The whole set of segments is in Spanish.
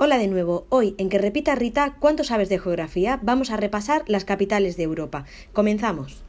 Hola de nuevo, hoy en que repita Rita cuánto sabes de geografía vamos a repasar las capitales de Europa. Comenzamos.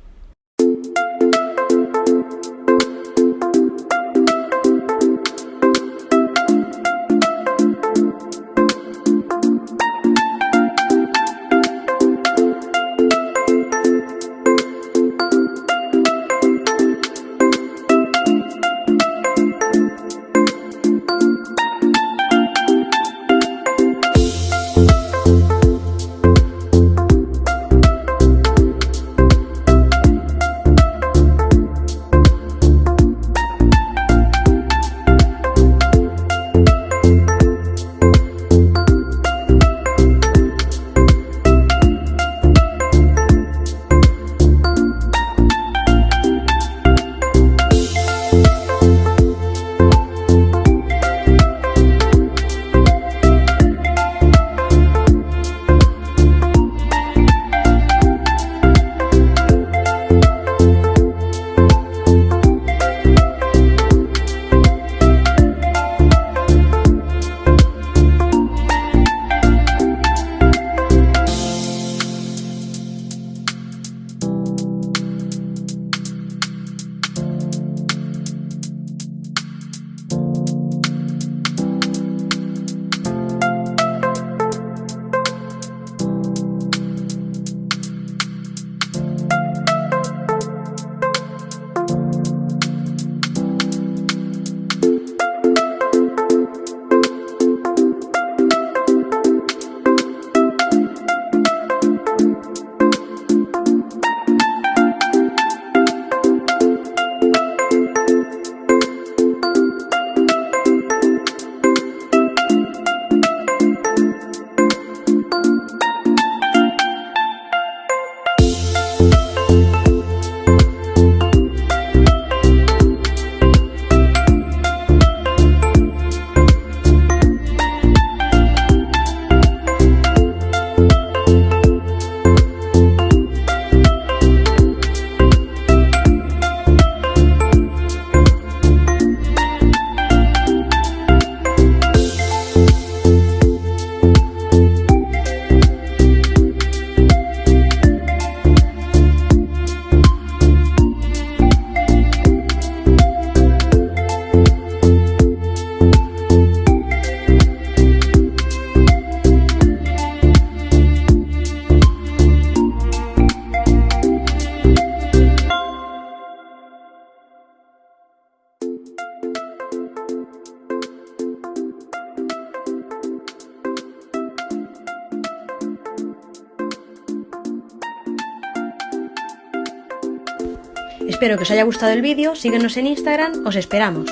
Espero que os haya gustado el vídeo, síguenos en Instagram, os esperamos.